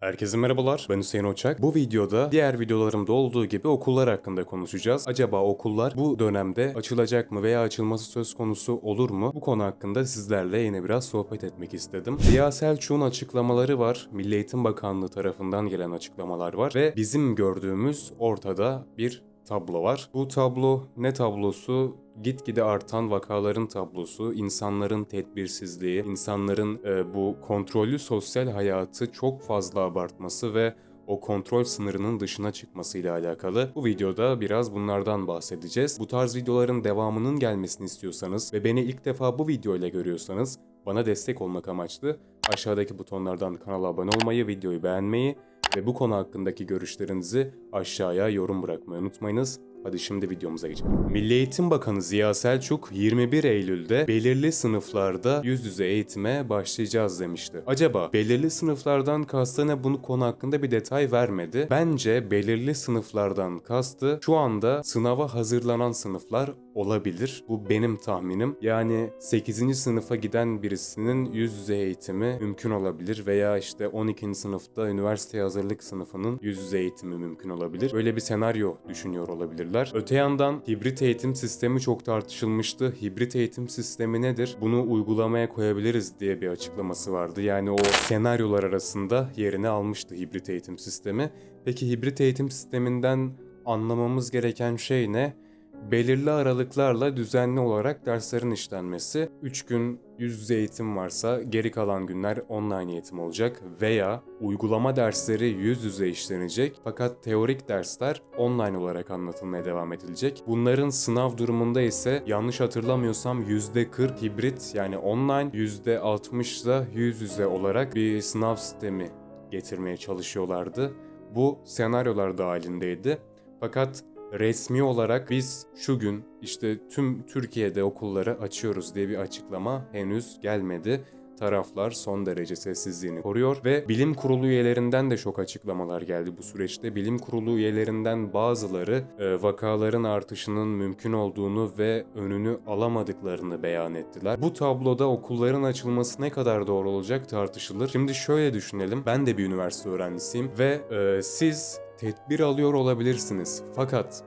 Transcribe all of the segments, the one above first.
Herkese merhabalar, ben Hüseyin Oçak. Bu videoda diğer videolarımda olduğu gibi okullar hakkında konuşacağız. Acaba okullar bu dönemde açılacak mı veya açılması söz konusu olur mu? Bu konu hakkında sizlerle yine biraz sohbet etmek istedim. Ziya Selçuk'un açıklamaları var, Milli Eğitim Bakanlığı tarafından gelen açıklamalar var ve bizim gördüğümüz ortada bir tablo var. Bu tablo ne tablosu? Gitgide artan vakaların tablosu, insanların tedbirsizliği, insanların e, bu kontrollü sosyal hayatı çok fazla abartması ve o kontrol sınırının dışına çıkmasıyla alakalı. Bu videoda biraz bunlardan bahsedeceğiz. Bu tarz videoların devamının gelmesini istiyorsanız ve beni ilk defa bu videoyla görüyorsanız bana destek olmak amaçlı aşağıdaki butonlardan kanala abone olmayı, videoyu beğenmeyi ve bu konu hakkındaki görüşlerinizi aşağıya yorum bırakmayı unutmayınız. Hadi şimdi videomuza geçelim. Milli Eğitim Bakanı Ziya Selçuk 21 Eylül'de belirli sınıflarda yüz yüze eğitime başlayacağız demişti. Acaba belirli sınıflardan kastı ne bunu konu hakkında bir detay vermedi. Bence belirli sınıflardan kastı şu anda sınava hazırlanan sınıflar olabilir. Bu benim tahminim. Yani 8. sınıfa giden birisinin yüz yüze eğitimi mümkün olabilir veya işte 12. sınıfta üniversite hazırlık sınıfının yüz yüze eğitimi mümkün olabilir. Böyle bir senaryo düşünüyor olabilirler. Öte yandan hibrit eğitim sistemi çok tartışılmıştı. Hibrit eğitim sistemi nedir? Bunu uygulamaya koyabiliriz diye bir açıklaması vardı. Yani o senaryolar arasında yerini almıştı hibrit eğitim sistemi. Peki hibrit eğitim sisteminden anlamamız gereken şey ne? Belirli aralıklarla düzenli olarak derslerin işlenmesi, 3 gün yüz yüze eğitim varsa geri kalan günler online eğitim olacak veya uygulama dersleri yüz yüze işlenecek fakat teorik dersler online olarak anlatılmaya devam edilecek. Bunların sınav durumunda ise yanlış hatırlamıyorsam %40 hibrit yani online %60 da yüz yüze olarak bir sınav sistemi getirmeye çalışıyorlardı. Bu senaryolar dahilindeydi. Fakat resmi olarak biz şu gün işte tüm Türkiye'de okulları açıyoruz diye bir açıklama henüz gelmedi. Taraflar son derece sessizliğini koruyor ve bilim kurulu üyelerinden de çok açıklamalar geldi bu süreçte. Bilim kurulu üyelerinden bazıları e, vakaların artışının mümkün olduğunu ve önünü alamadıklarını beyan ettiler. Bu tabloda okulların açılması ne kadar doğru olacak tartışılır. Şimdi şöyle düşünelim. Ben de bir üniversite öğrencisiyim ve e, siz tedbir alıyor olabilirsiniz. Fakat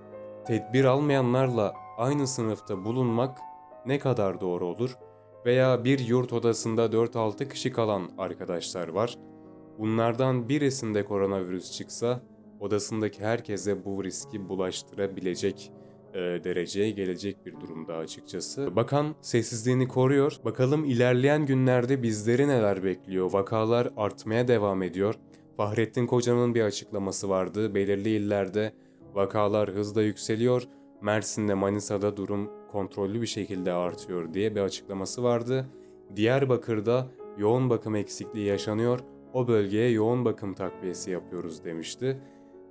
tedbir almayanlarla aynı sınıfta bulunmak ne kadar doğru olur? Veya bir yurt odasında 4-6 kişi kalan arkadaşlar var. Bunlardan birisinde koronavirüs çıksa odasındaki herkese bu riski bulaştırabilecek e, dereceye gelecek bir durumda açıkçası. Bakan sessizliğini koruyor. Bakalım ilerleyen günlerde bizleri neler bekliyor? Vakalar artmaya devam ediyor. Fahrettin Koca'nın bir açıklaması vardı. Belirli illerde vakalar hızla yükseliyor. Mersin'de Manisa'da durum kontrollü bir şekilde artıyor diye bir açıklaması vardı. Diyarbakır'da yoğun bakım eksikliği yaşanıyor. O bölgeye yoğun bakım takviyesi yapıyoruz demişti.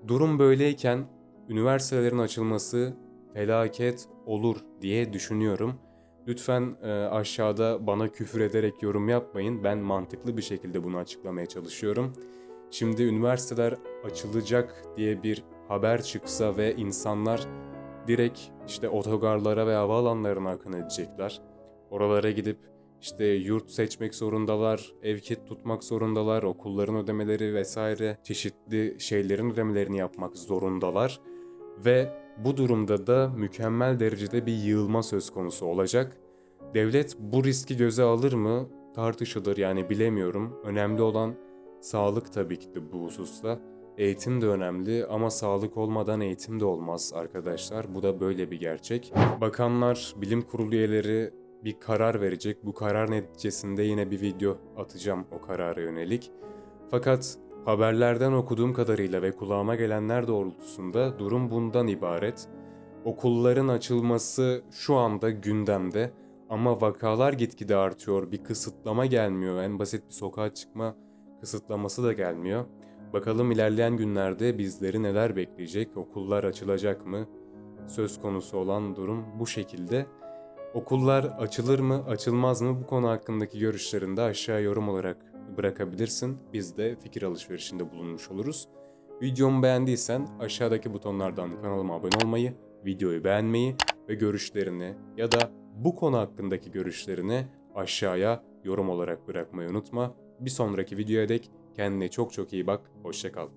Durum böyleyken üniversitelerin açılması felaket olur diye düşünüyorum. Lütfen e, aşağıda bana küfür ederek yorum yapmayın. Ben mantıklı bir şekilde bunu açıklamaya çalışıyorum. Şimdi üniversiteler açılacak diye bir haber çıksa ve insanlar direkt işte otogarlara ve havaalanlarına akın edecekler. Oralara gidip işte yurt seçmek zorundalar, ev kit tutmak zorundalar, okulların ödemeleri vesaire çeşitli şeylerin ödemelerini yapmak zorundalar. Ve bu durumda da mükemmel derecede bir yığılma söz konusu olacak. Devlet bu riski göze alır mı tartışılır yani bilemiyorum. Önemli olan Sağlık tabii ki de bu hususta. Eğitim de önemli ama sağlık olmadan eğitim de olmaz arkadaşlar. Bu da böyle bir gerçek. Bakanlar, bilim kurulu üyeleri bir karar verecek. Bu karar neticesinde yine bir video atacağım o karara yönelik. Fakat haberlerden okuduğum kadarıyla ve kulağıma gelenler doğrultusunda durum bundan ibaret. Okulların açılması şu anda gündemde ama vakalar gitgide artıyor. Bir kısıtlama gelmiyor. En basit bir sokağa çıkma kısıtlaması da gelmiyor. Bakalım ilerleyen günlerde bizleri neler bekleyecek, okullar açılacak mı? Söz konusu olan durum bu şekilde. Okullar açılır mı, açılmaz mı bu konu hakkındaki görüşlerini de aşağı yorum olarak bırakabilirsin. Biz de fikir alışverişinde bulunmuş oluruz. Videomu beğendiysen aşağıdaki butonlardan kanalıma abone olmayı, videoyu beğenmeyi ve görüşlerini ya da bu konu hakkındaki görüşlerini aşağıya yorum olarak bırakmayı unutma. Bir sonraki videoya dek Kendine çok çok iyi bak. Hoşça kal.